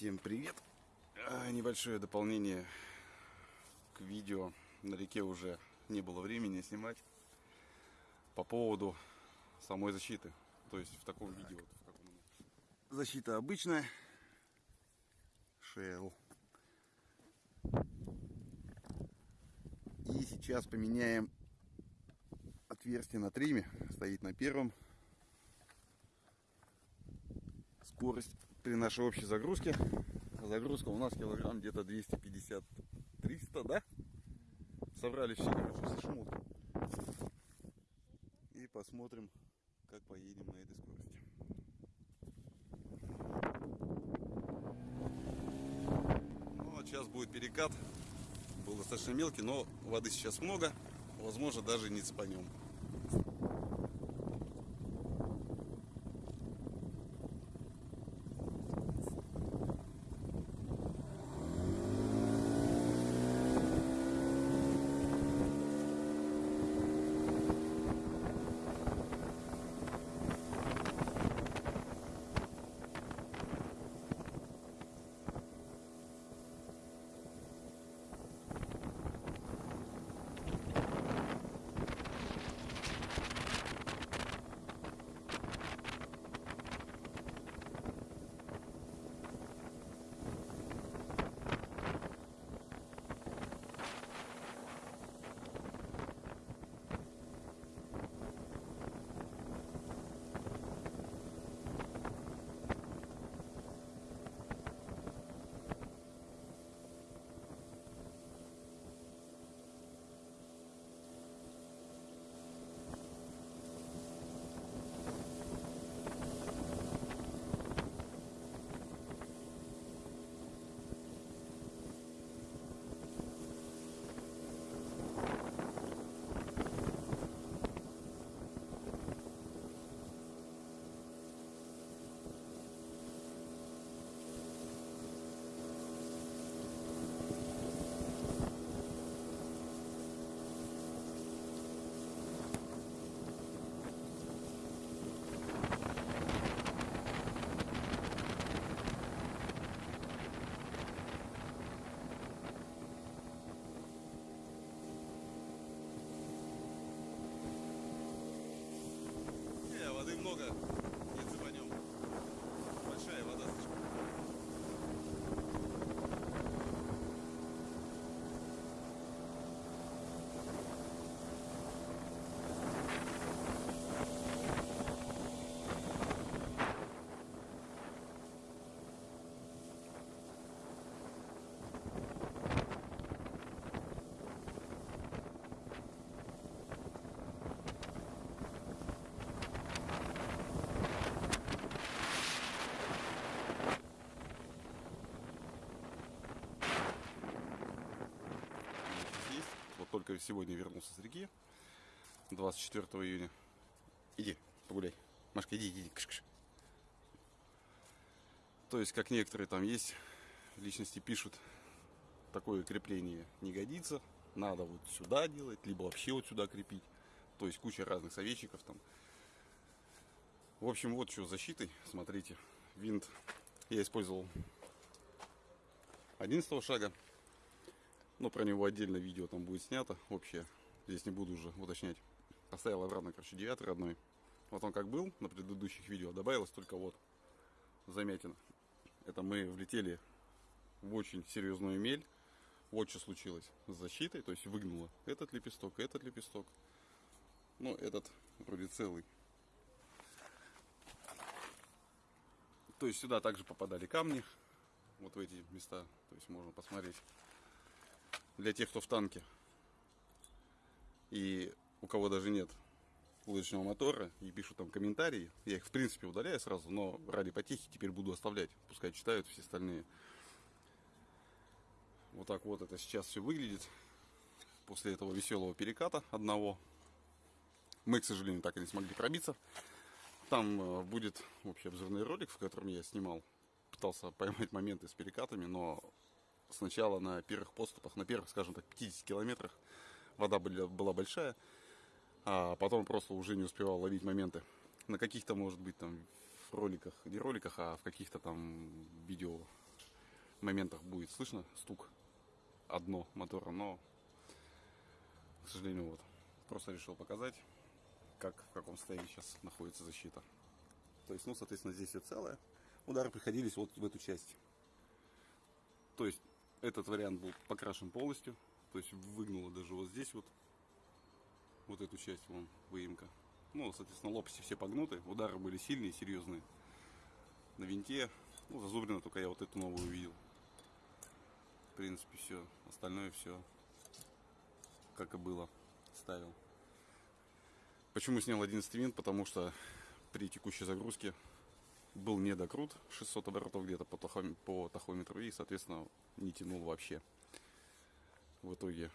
Всем привет! А, небольшое дополнение к видео. На реке уже не было времени снимать. По поводу самой защиты. То есть в таком видео. Вот, в каком... Защита обычная. Shell. И сейчас поменяем отверстие на триме. Стоит на первом. Скорость при нашей общей загрузке. Загрузка у нас килограмм где-то 250-300, да? Собрали все, короче, шмотки. И посмотрим, как поедем на этой скорости. Ну, вот сейчас будет перекат. Был достаточно мелкий, но воды сейчас много. Возможно, даже не цепанем. Только сегодня вернулся с реки. 24 июня. Иди, погуляй. Машка, иди, иди. Кш -кш. То есть, как некоторые там есть, личности пишут, такое крепление не годится. Надо вот сюда делать, либо вообще вот сюда крепить. То есть, куча разных советчиков там. В общем, вот что с защитой. Смотрите, винт я использовал 11 шага. Но про него отдельно видео там будет снято общее. Здесь не буду уже уточнять. Поставил обратно, короче, 9 родной. Вот он как был на предыдущих видео. Добавилось только вот замятина. Это мы влетели в очень серьезную мель. Вот что случилось с защитой. То есть выгнуло этот лепесток, этот лепесток. Но этот вроде целый. То есть сюда также попадали камни. Вот в эти места. То есть можно посмотреть для тех, кто в танке и у кого даже нет лыжного мотора и пишут там комментарии. Я их в принципе удаляю сразу, но ради потехи теперь буду оставлять. Пускай читают все остальные. Вот так вот это сейчас все выглядит. После этого веселого переката одного. Мы, к сожалению, так и не смогли пробиться. Там э, будет общий обзорный ролик, в котором я снимал. Пытался поймать моменты с перекатами, но сначала на первых подступах, на первых, скажем так, 50 километрах вода была, была большая, а потом просто уже не успевал ловить моменты. На каких-то, может быть, там роликах, не роликах, а в каких-то там видео моментах будет слышно стук одно мотора, но, к сожалению, вот. Просто решил показать, как, в каком состоянии сейчас находится защита. То есть, ну, соответственно, здесь все целое. Удары приходились вот в эту часть. То есть, этот вариант был покрашен полностью. То есть, выгнуло даже вот здесь вот. Вот эту часть, вон, выемка. Ну, соответственно, лопасти все погнуты. Удары были сильные, серьезные. На винте. Ну, зазубрено только я вот эту новую увидел. В принципе, все. Остальное все как и было. Ставил. Почему снял 11 винт? Потому что при текущей загрузке был недокрут 600 оборотов где-то по, тахоми- по тахометру и, соответственно, не тянул вообще. В итоге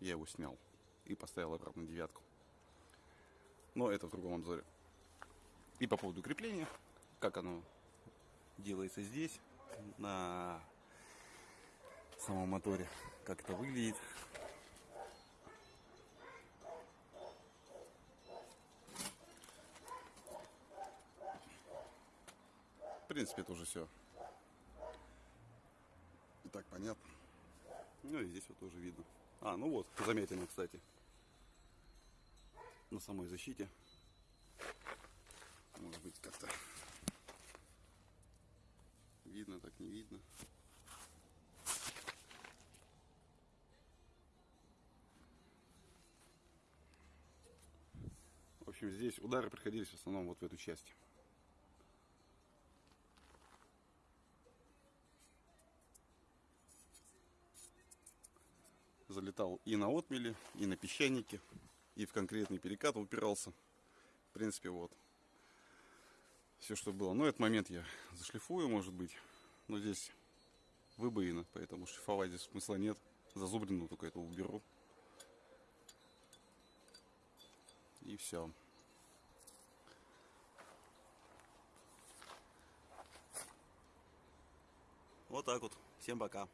я его снял и поставил обратно девятку. Но это в другом обзоре. И по поводу крепления, как оно делается здесь, на самом моторе, как это выглядит. Принципе, это уже все. И так понятно. Ну и здесь вот тоже видно. А, ну вот, заметено, кстати. На самой защите. Может быть, как-то видно, так не видно. В общем, здесь удары приходились в основном вот в эту часть. Залетал и на отмели, и на песчанике, и в конкретный перекат упирался. В принципе, вот. Все, что было. Но этот момент я зашлифую, может быть. Но здесь выбоина, поэтому шлифовать здесь смысла нет. Зазубрину только это уберу. И все. Вот так вот. Всем пока.